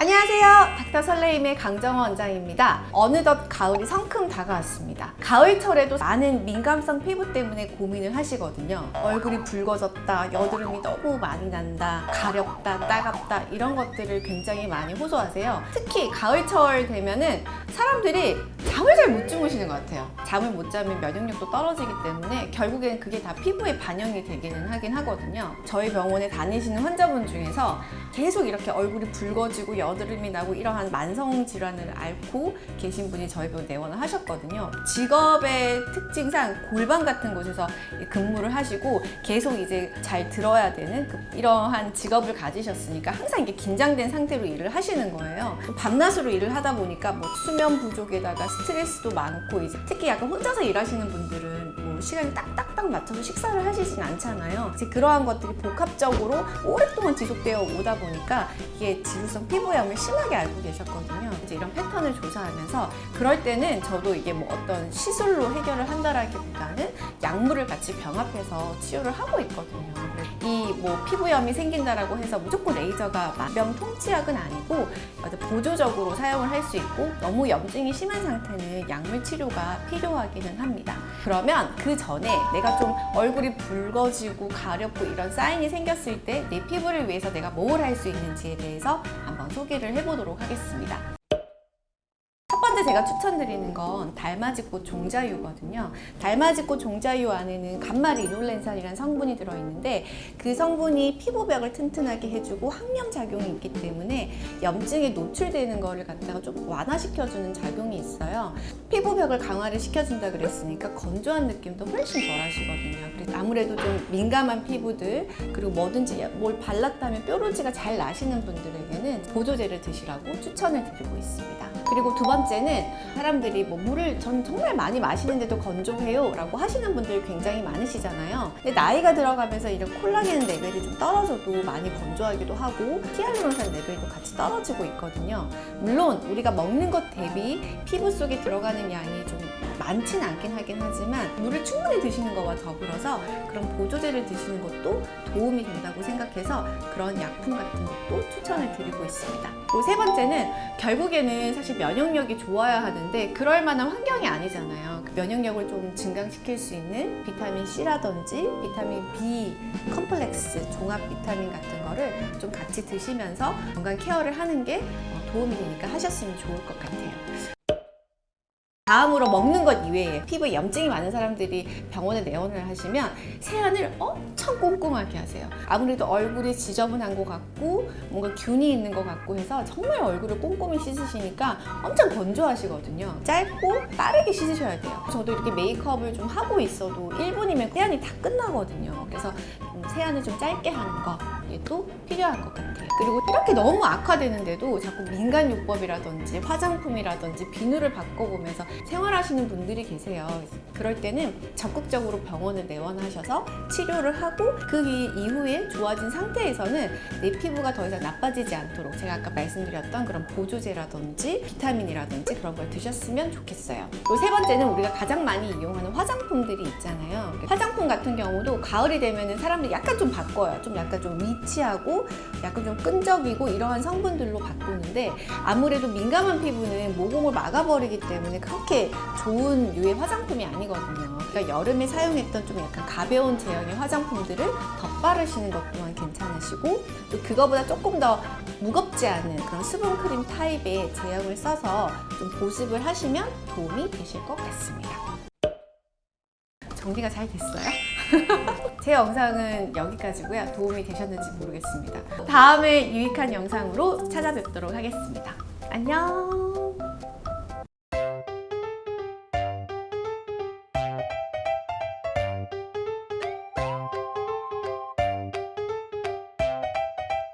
안녕하세요. 닥터 설레임의 강정원 원장입니다. 어느덧 가을이 성큼 다가왔습니다. 가을철에도 많은 민감성 피부 때문에 고민을 하시거든요. 얼굴이 붉어졌다 여드름이 너무 많이 난다 가렵다 따갑다 이런 것들을 굉장히 많이 호소하세요. 특히 가을철 되면은 사람들이 잠을 잘 못 주무시는 것 같아요 잠을 못 자면 면역력도 떨어지기 때문에 결국엔 그게 다 피부에 반영이 되기는 하긴 하거든요 저희 병원에 다니시는 환자분 중에서 계속 이렇게 얼굴이 붉어지고 여드름이 나고 이러한 만성 질환을 앓고 계신 분이 저희 병원 내원을 하셨거든요. 직업의 특징상 골반 같은 곳에서 근무를 하시고 계속 이제 잘 들어야 되는 그 이러한 직업을 가지셨으니까 항상 이게 긴장된 상태로 일을 하시는 거예요. 밤낮으로 일을 하다 보니까 뭐 수면 부족에다가 스트레스도 많고 이제 특히 약간 혼자서 일하시는 분들은 뭐 시간이 딱딱딱 맞춰서 식사를 하시진 않잖아요. 이제 그러한 것들이 복합적으로 오랫동안 지속되어 오다 보니까 이게 지루성 피부염을 심하게 앓고 계셨거든요. 이제 이런 패턴을 조사하면서 그럴 때는 저도 이게 뭐 어떤 시술로 해결을 한다라기보다는 약물을 같이 병합해서 치료를 하고 있거든요. 이 뭐 피부염이 생긴다라고 해서 무조건 레이저가 만병 통치약은 아니고 보조적으로 사용을 할 수 있고 너무 염증이 심한 상태는 약물 치료가 필요하기는 합니다. 그러면 그 전에 내가 좀 얼굴이 붉어지고 가렵고 이런 사인이 생겼을 때 내 피부를 위해서 내가 뭘 할 수 있는지에 대해서 한번 소개를 해보도록 하겠습니다. 첫 번째 제가 추천드리는 건 달맞이꽃 종자유거든요. 달맞이꽃 종자유 안에는 감마리 이놀렌산이라는 성분이 들어있는데 그 성분이 피부벽을 튼튼하게 해주고 항염 작용이 있기 때문에 염증에 노출되는 거를 갖다가 좀 완화시켜주는 작용이 있어요. 피부벽을 강화를 시켜준다 그랬으니까 건조한 느낌도 훨씬 덜 하시거든요. 그래서 아무래도 좀 민감한 피부들 그리고 뭐든지 뭘 발랐다면 뾰루지가 잘 나시는 분들에게는 보조제를 드시라고 추천을 드리고 있습니다. 그리고 두 번째는 사람들이 뭐 물을 전 정말 많이 마시는데도 건조해요 라고 하시는 분들 굉장히 많으시잖아요. 근데 나이가 들어가면서 이런 콜라겐 레벨이 좀 떨어져도 많이 건조하기도 하고 히알루론산 레벨도 같이 떨어지고 있거든요. 물론 우리가 먹는 것 대비 피부 속에 들어가는 양이 좀 많지는 않긴 하긴 하지만 물을 충분히 드시는 것과 더불어서 그런 보조제를 드시는 것도 도움이 된다고 생각해서 그런 약품 같은 것도 추천을 드리고 있습니다. 그리고 세 번째는 결국에는 사실 면역력이 좋아야 하는데 그럴 만한 환경이 아니잖아요. 그 면역력을 좀 증강시킬 수 있는 비타민 C라든지 비타민 B 컴플렉스 종합 비타민 같은 거를 좀 같이 드시면서 건강 케어를 하는 게 도움이 되니까 하셨으면 좋을 것 같아요 다음으로 먹는 것 이외에 피부에 염증이 많은 사람들이 병원에 내원을 하시면 세안을 엄청 꼼꼼하게 하세요. 아무래도 얼굴이 지저분한 것 같고 뭔가 균이 있는 것 같고 해서 정말 얼굴을 꼼꼼히 씻으시니까 엄청 건조하시거든요. 짧고 빠르게 씻으셔야 돼요. 저도 이렇게 메이크업을 좀 하고 있어도 1분이면 세안이 다 끝나거든요. 그래서 세안을 좀 짧게 하는 거또 필요한 것 같아요 그리고 이렇게 너무 악화되는데도 자꾸 민간요법이라든지 화장품이라든지 비누를 바꿔보면서 생활하시는 분들이 계세요. 그럴 때는 적극적으로 병원을 내원하셔서 치료를 하고 그 이후에 좋아진 상태에서는 내 피부가 더 이상 나빠지지 않도록 제가 아까 말씀드렸던 그런 보조제라든지 비타민이라든지 그런 걸 드셨으면 좋겠어요. 그리고 세 번째는 우리가 가장 많이 이용하는 화장품들이 있잖아요. 화장품 같은 경우도 가을이 되면 사람들이 약간 좀 바꿔요. 좀 약간 좀 위치하고 약간 좀 끈적이고 이러한 성분들로 바꾸는데 아무래도 민감한 피부는 모공을 막아버리기 때문에 그렇게 좋은 류의 화장품이 아니거든요 그러니까 여름에 사용했던 좀 약간 가벼운 제형의 화장품들을 덧바르시는 것 또한 괜찮으시고 또 그거보다 조금 더 무겁지 않은 그런 수분크림 타입의 제형을 써서 좀 보습을 하시면 도움이 되실 것 같습니다 정리가 잘 됐어요? 제 영상은 여기까지고요. 도움이 되셨는지 모르겠습니다. 다음에 유익한 영상으로 찾아뵙도록 하겠습니다. 안녕!